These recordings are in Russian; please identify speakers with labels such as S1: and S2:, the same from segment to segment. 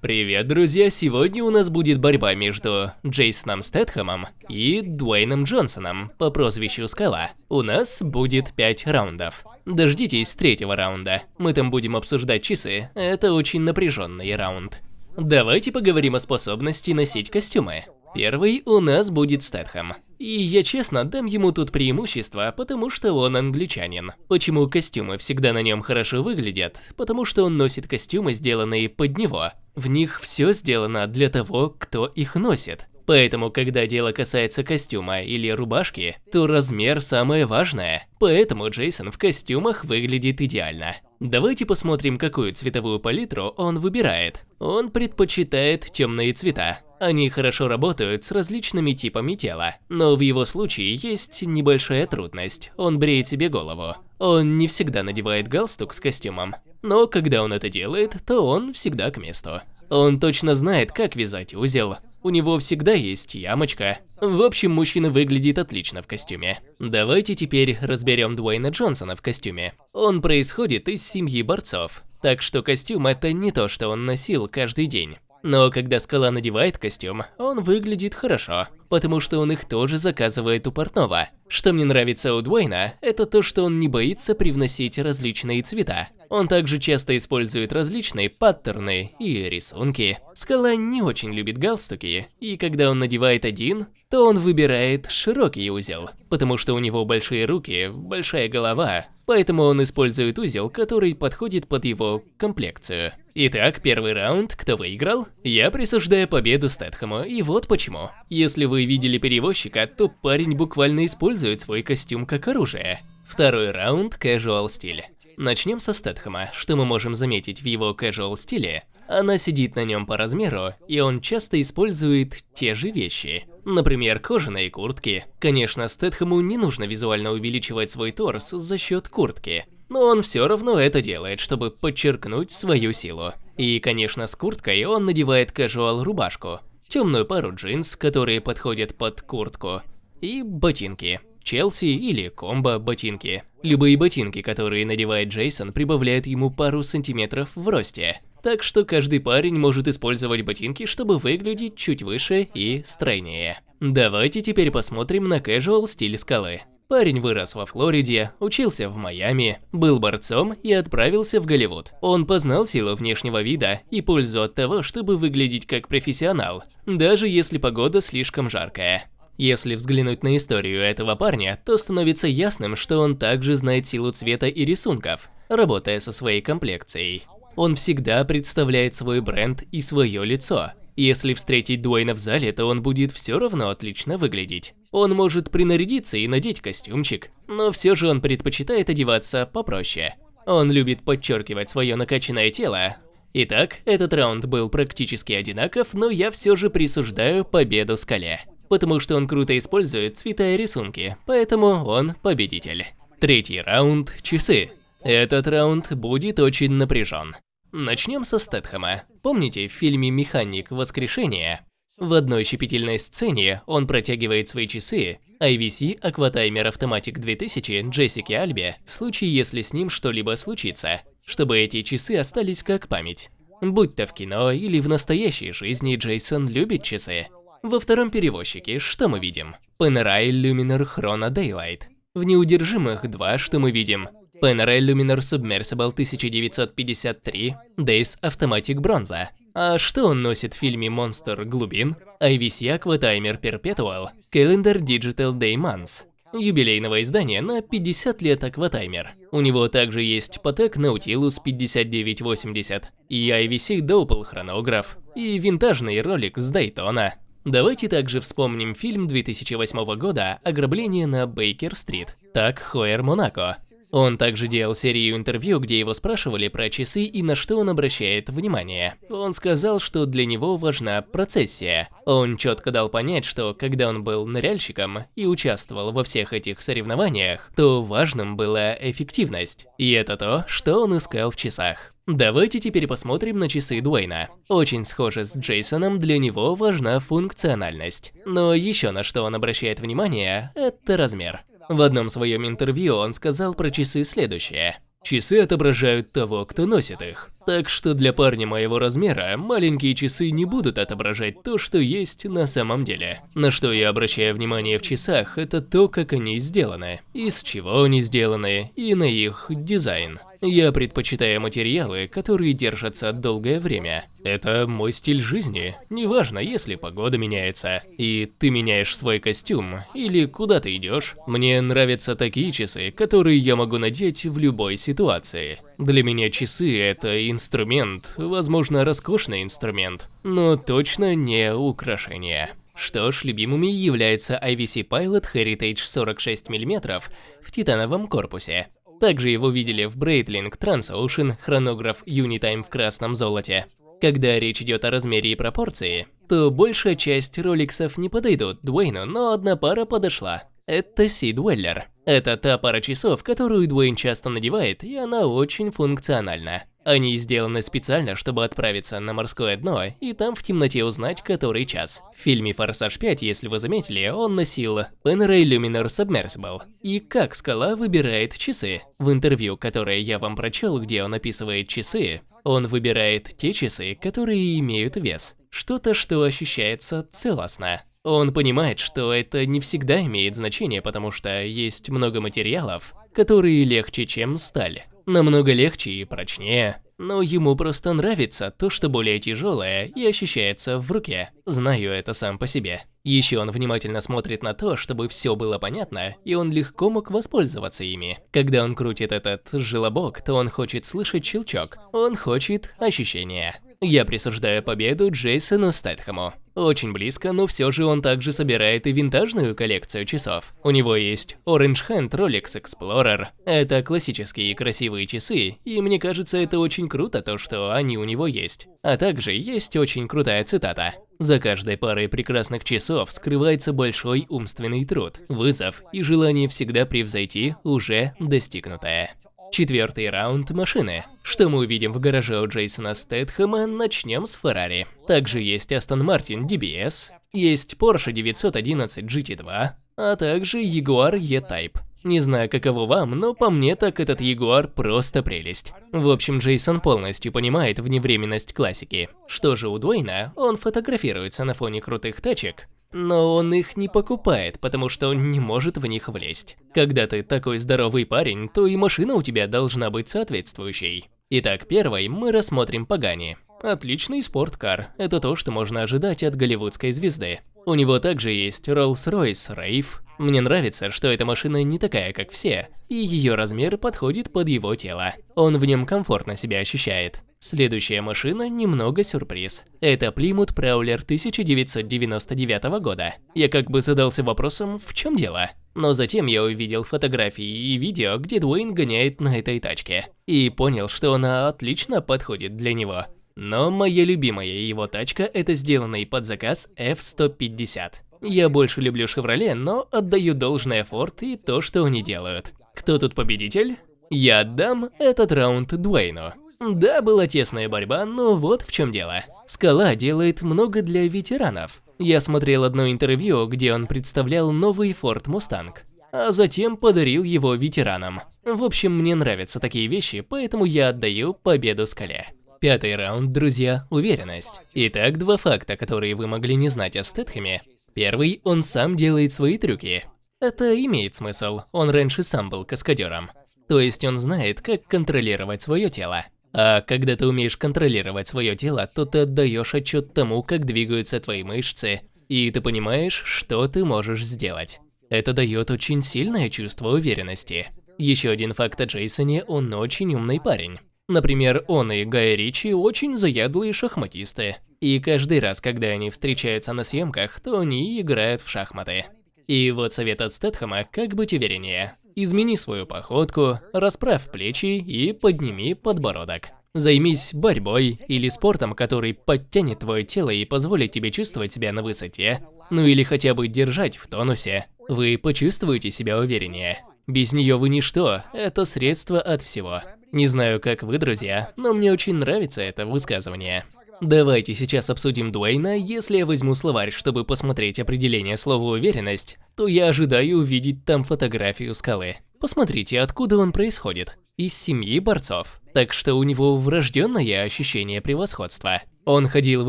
S1: Привет, друзья! Сегодня у нас будет борьба между Джейсоном Стэтхэмом и Дуэйном Джонсоном по прозвищу Скала. У нас будет 5 раундов. Дождитесь третьего раунда. Мы там будем обсуждать часы. Это очень напряженный раунд. Давайте поговорим о способности носить костюмы. Первый у нас будет Стэтхэм. И я честно дам ему тут преимущество, потому что он англичанин. Почему костюмы всегда на нем хорошо выглядят? Потому что он носит костюмы, сделанные под него. В них все сделано для того, кто их носит. Поэтому, когда дело касается костюма или рубашки, то размер самое важное. Поэтому Джейсон в костюмах выглядит идеально. Давайте посмотрим, какую цветовую палитру он выбирает. Он предпочитает темные цвета. Они хорошо работают с различными типами тела, но в его случае есть небольшая трудность. Он бреет себе голову. Он не всегда надевает галстук с костюмом, но когда он это делает, то он всегда к месту. Он точно знает, как вязать узел. У него всегда есть ямочка. В общем, мужчина выглядит отлично в костюме. Давайте теперь разберем Дуэйна Джонсона в костюме. Он происходит из семьи борцов, так что костюм это не то, что он носил каждый день. Но когда Скала надевает костюм, он выглядит хорошо, потому что он их тоже заказывает у портного. Что мне нравится у Дуэйна, это то, что он не боится привносить различные цвета. Он также часто использует различные паттерны и рисунки. Скала не очень любит галстуки, и когда он надевает один, то он выбирает широкий узел, потому что у него большие руки, большая голова, поэтому он использует узел, который подходит под его комплекцию. Итак, первый раунд, кто выиграл? Я присуждаю победу Стэтхэму, и вот почему. Если вы видели перевозчика, то парень буквально использует свой костюм как оружие. Второй раунд – casual стиль. Начнем со Стэтхэма. Что мы можем заметить в его casual стиле? Она сидит на нем по размеру, и он часто использует те же вещи. Например, кожаные куртки. Конечно, Стэтхэму не нужно визуально увеличивать свой торс за счет куртки, но он все равно это делает, чтобы подчеркнуть свою силу. И, конечно, с курткой он надевает casual рубашку, темную пару джинс, которые подходят под куртку, и ботинки. Челси или комбо ботинки. Любые ботинки, которые надевает Джейсон, прибавляют ему пару сантиметров в росте. Так что каждый парень может использовать ботинки, чтобы выглядеть чуть выше и стройнее. Давайте теперь посмотрим на casual стиль скалы. Парень вырос во Флориде, учился в Майами, был борцом и отправился в Голливуд. Он познал силу внешнего вида и пользу от того, чтобы выглядеть как профессионал, даже если погода слишком жаркая. Если взглянуть на историю этого парня, то становится ясным, что он также знает силу цвета и рисунков, работая со своей комплекцией. Он всегда представляет свой бренд и свое лицо. Если встретить Дуэйна в зале, то он будет все равно отлично выглядеть. Он может принарядиться и надеть костюмчик, но все же он предпочитает одеваться попроще. Он любит подчеркивать свое накачанное тело. Итак, этот раунд был практически одинаков, но я все же присуждаю победу Скале. Потому что он круто использует цвета и рисунки, поэтому он победитель. Третий раунд – часы. Этот раунд будет очень напряжен. Начнем со Стэтхэма. Помните в фильме «Механик. Воскрешение»? В одной щепетильной сцене он протягивает свои часы IVC Aquatimer Automatic 2000 Джессике Альбе в случае, если с ним что-либо случится, чтобы эти часы остались как память. Будь то в кино или в настоящей жизни, Джейсон любит часы. Во втором перевозчике что мы видим? Panerai Luminar Chrono Daylight. В неудержимых два, что мы видим? Panerai Luminar Submersible 1953, Days Automatic Bronze. А что он носит в фильме «Монстр глубин»? IVC Aquatimer Perpetual, Calendar Digital Day Months. Юбилейного издания на 50 лет Акватаймер. У него также есть Patek Nautilus 5980 и IVC Doppel хронограф, и винтажный Rolex с Daytona. Давайте также вспомним фильм 2008 года «Ограбление на Бейкер-стрит». Так Хоер Монако. Он также делал серию интервью, где его спрашивали про часы и на что он обращает внимание. Он сказал, что для него важна процессия. Он четко дал понять, что когда он был ныряльщиком и участвовал во всех этих соревнованиях, то важным была эффективность. И это то, что он искал в часах. Давайте теперь посмотрим на часы Дуэйна. Очень схоже с Джейсоном, для него важна функциональность. Но еще на что он обращает внимание, это размер. В одном своем интервью он сказал про часы следующее. Часы отображают того, кто носит их. Так что для парня моего размера маленькие часы не будут отображать то, что есть на самом деле. На что я обращаю внимание в часах, это то, как они сделаны, из чего они сделаны и на их дизайн. Я предпочитаю материалы, которые держатся долгое время. Это мой стиль жизни. Неважно, если погода меняется, и ты меняешь свой костюм, или куда ты идешь. Мне нравятся такие часы, которые я могу надеть в любой ситуации. Для меня часы – это инструмент, возможно, роскошный инструмент, но точно не украшение. Что ж, любимыми являются IVC Pilot Heritage 46 мм в титановом корпусе. Также его видели в Breitling Transocean хронограф Unitime в красном золоте. Когда речь идет о размере и пропорции, то большая часть роликсов не подойдут Дуэйну, но одна пара подошла. Это Си Дуэллер. Это та пара часов, которую Дуэйн часто надевает, и она очень функциональна. Они сделаны специально, чтобы отправиться на морское дно и там в темноте узнать, который час. В фильме «Форсаж 5», если вы заметили, он носил Panerai Luminar Submersible. И как скала выбирает часы? В интервью, которое я вам прочел, где он описывает часы, он выбирает те часы, которые имеют вес. Что-то, что ощущается целостно. Он понимает, что это не всегда имеет значение, потому что есть много материалов, которые легче, чем сталь. Намного легче и прочнее. Но ему просто нравится то, что более тяжелое и ощущается в руке. Знаю это сам по себе. Еще он внимательно смотрит на то, чтобы все было понятно, и он легко мог воспользоваться ими. Когда он крутит этот желобок, то он хочет слышать щелчок. Он хочет ощущения. Я присуждаю победу Джейсону Стэтхэму. Очень близко, но все же он также собирает и винтажную коллекцию часов. У него есть Orange Hand Rolex Explorer. Это классические красивые часы, и мне кажется, это очень круто то, что они у него есть. А также есть очень крутая цитата. За каждой парой прекрасных часов скрывается большой умственный труд, вызов и желание всегда превзойти уже достигнутое. Четвертый раунд машины. Что мы увидим в гараже у Джейсона Стэтхэма, начнем с Феррари. Также есть Aston Martin DBS, есть Porsche 911 GT2, а также Jaguar E-Type. Не знаю, каково вам, но по мне так этот Ягуар просто прелесть. В общем, Джейсон полностью понимает вневременность классики. Что же у Дуэйна, он фотографируется на фоне крутых тачек, но он их не покупает, потому что он не может в них влезть. Когда ты такой здоровый парень, то и машина у тебя должна быть соответствующей. Итак, первой мы рассмотрим Пагани. Отличный спорткар. Это то, что можно ожидать от голливудской звезды. У него также есть Rolls-Royce Rave. Мне нравится, что эта машина не такая, как все, и ее размер подходит под его тело. Он в нем комфортно себя ощущает. Следующая машина немного сюрприз. Это Plymouth Prowler 1999 года. Я как бы задался вопросом, в чем дело? Но затем я увидел фотографии и видео, где Дуэйн гоняет на этой тачке. И понял, что она отлично подходит для него. Но моя любимая его тачка это сделанный под заказ F-150. Я больше люблю Chevrolet, но отдаю должное Ford и то, что они делают. Кто тут победитель? Я отдам этот раунд Дуэйну. Да, была тесная борьба, но вот в чем дело. Скала делает много для ветеранов. Я смотрел одно интервью, где он представлял новый Ford Mustang, а затем подарил его ветеранам. В общем, мне нравятся такие вещи, поэтому я отдаю победу Скале. Пятый раунд, друзья, уверенность. Итак, два факта, которые вы могли не знать о Стэтхэме. Первый, он сам делает свои трюки. Это имеет смысл, он раньше сам был каскадером. То есть он знает, как контролировать свое тело. А когда ты умеешь контролировать свое тело, то ты отдаешь отчет тому, как двигаются твои мышцы, и ты понимаешь, что ты можешь сделать. Это дает очень сильное чувство уверенности. Еще один факт о Джейсоне, он очень умный парень. Например, он и Гай Ричи очень заядлые шахматисты. И каждый раз, когда они встречаются на съемках, то они играют в шахматы. И вот совет от Стэтхэма, как быть увереннее. Измени свою походку, расправь плечи и подними подбородок. Займись борьбой или спортом, который подтянет твое тело и позволит тебе чувствовать себя на высоте. Ну или хотя бы держать в тонусе. Вы почувствуете себя увереннее. Без нее вы ничто, это средство от всего. Не знаю, как вы, друзья, но мне очень нравится это высказывание. Давайте сейчас обсудим Дуэйна. Если я возьму словарь, чтобы посмотреть определение слова «уверенность», то я ожидаю увидеть там фотографию скалы. Посмотрите, откуда он происходит. Из семьи борцов. Так что у него врожденное ощущение превосходства. Он ходил в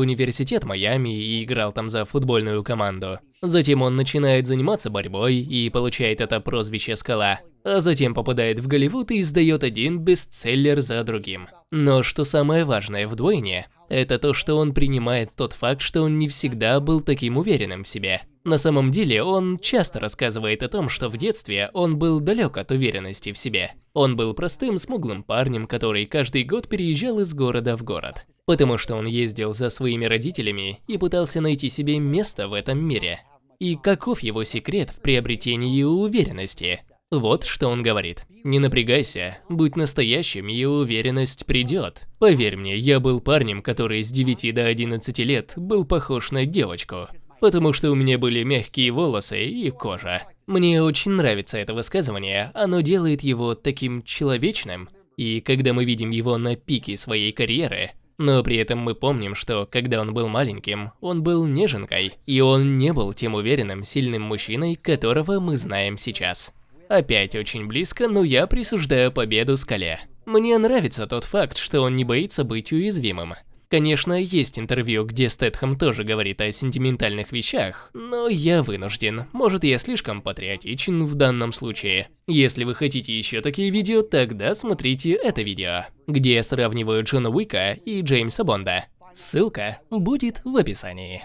S1: университет Майами и играл там за футбольную команду. Затем он начинает заниматься борьбой и получает это прозвище «Скала». А затем попадает в Голливуд и издает один бестселлер за другим. Но что самое важное в Дуэйне, это то, что он принимает тот факт, что он не всегда был таким уверенным в себе. На самом деле, он часто рассказывает о том, что в детстве он был далек от уверенности в себе. Он был простым, смуглым парнем, который каждый год переезжал из города в город. Потому что он ездил за своими родителями и пытался найти себе место в этом мире. И каков его секрет в приобретении уверенности? Вот что он говорит. Не напрягайся, будь настоящим, и уверенность придет. Поверь мне, я был парнем, который с 9 до 11 лет был похож на девочку потому что у меня были мягкие волосы и кожа. Мне очень нравится это высказывание, оно делает его таким человечным. И когда мы видим его на пике своей карьеры, но при этом мы помним, что когда он был маленьким, он был неженкой, и он не был тем уверенным, сильным мужчиной, которого мы знаем сейчас. Опять очень близко, но я присуждаю победу Скале. Мне нравится тот факт, что он не боится быть уязвимым. Конечно, есть интервью, где Стэтхэм тоже говорит о сентиментальных вещах, но я вынужден. Может, я слишком патриотичен в данном случае. Если вы хотите еще такие видео, тогда смотрите это видео, где я сравниваю Джона Уика и Джеймса Бонда. Ссылка будет в описании.